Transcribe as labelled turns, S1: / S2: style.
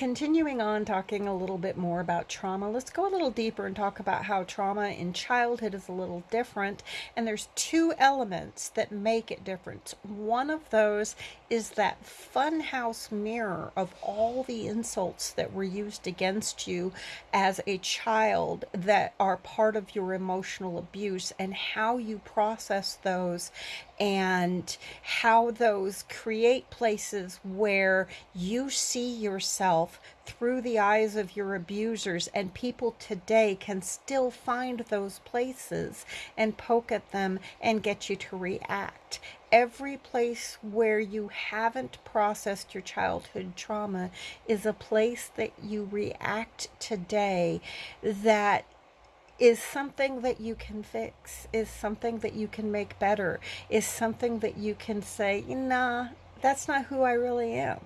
S1: continuing on talking a little bit more about trauma, let's go a little deeper and talk about how trauma in childhood is a little different. And there's two elements that make it different. One of those is that funhouse mirror of all the insults that were used against you as a child that are part of your emotional abuse and how you process those and how those create places where you see yourself through the eyes of your abusers and people today can still find those places and poke at them and get you to react every place where you haven't processed your childhood trauma is a place that you react today that is something that you can fix, is something that you can make better, is something that you can say, nah, that's not who I really am.